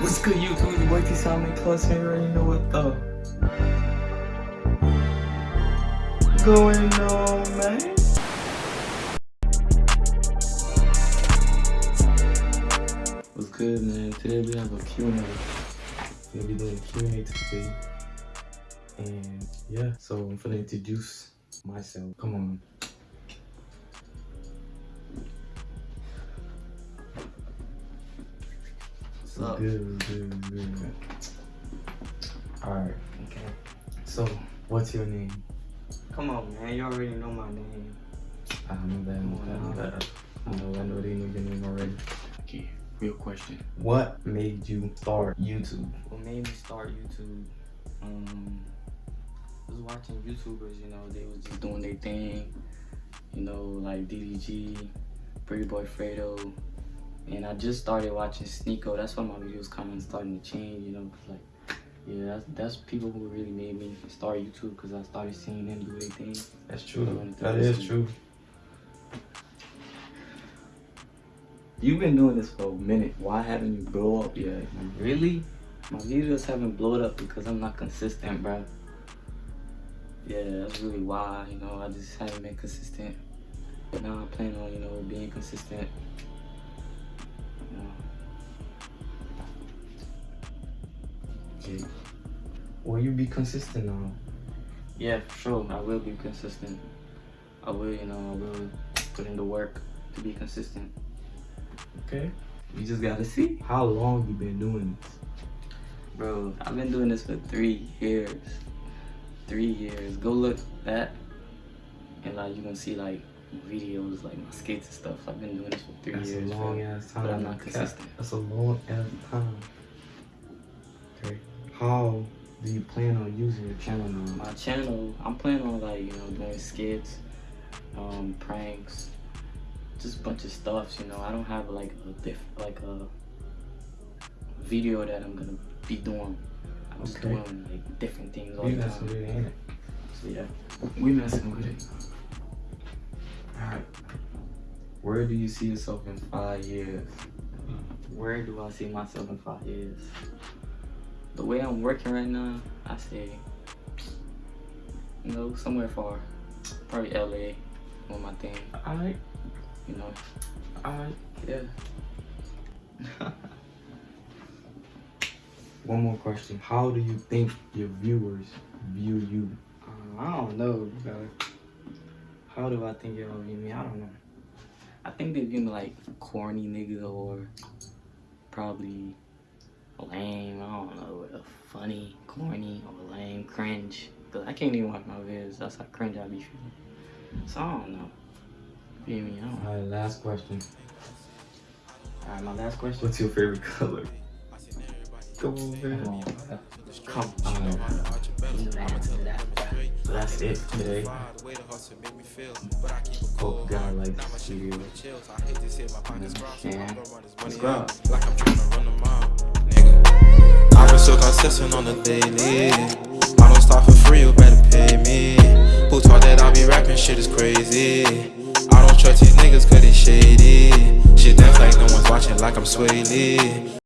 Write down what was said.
What's good, YouTube? Your boy T Simon Plus here. You know what the going on, man. What's good, man? Today we have a Q&A. We're gonna be doing a Q&A today. And yeah, so I'm gonna introduce myself. Come on. What's up? Good, good, good. Alright, okay. So, what's your name? Come on, man. You already know my name. I know that, I know that, I know I know, they know your name already. Okay, real question. What made you start YouTube? What made me start YouTube? Um, I was watching YouTubers. You know, they was just doing their thing. You know, like DDG, Pretty Boy Fredo, and I just started watching Sneako. That's why my videos kind of starting to change. You know, like, yeah, that's that's people who really made me start YouTube because I started seeing them do their thing. That's true. That is That true. You've been doing this for a minute. Why haven't you blow up yet? Really? My videos haven't blown up because I'm not consistent, bro. Yeah, that's really why. You know, I just haven't been consistent. But now I plan on, you know, being consistent. Okay. Will you be consistent now? yeah, for sure. I will be consistent. I will, you know, I will put in the work to be consistent. Okay. You just gotta see how long you been doing this. Bro, I've been doing this for three years. Three years. Go look that, and like you can see like videos, like my skates and stuff. I've been doing this for three That's years. a bro. long ass time. But I'm not consistent. That's a long ass time. Channel now? My channel, I'm planning on like you know doing skits, um, pranks, just a bunch of stuff. You know, I don't have like a diff, like a video that I'm gonna be doing. I'm just doing like different things all You the time. ain't it? So yeah, we messing with it. Alright. Where do you see yourself in five years? Where do I see myself in five years? The way I'm working right now, I say, you know, somewhere far. Probably LA, on my thing, Alright, you know. alright. Yeah. One more question. How do you think your viewers view you? Uh, I don't know, bro. How do I think y'all view me? I don't know. I think they view me like corny nigga or probably lame. I don't know, uh, funny, corny, or lame, cringe. Cause I can't even watch my videos. That's how cringe I be feeling. So I don't know. Feel me? I don't. Alright, last question. Alright, my last question. What's your favorite color? Come on, man. Come on, bro. Come on. Do that, do that, bro. So that's it today. Hope you guys like this video. Yeah. Subscribe. like I'm trying to run them out, nigga. I've been so consistent on the daily. Stop for free, you better pay me. Who taught that I be rapping? Shit is crazy. I don't trust these niggas cause they shady. Shit dance like no one's watching, like I'm Swae Lee.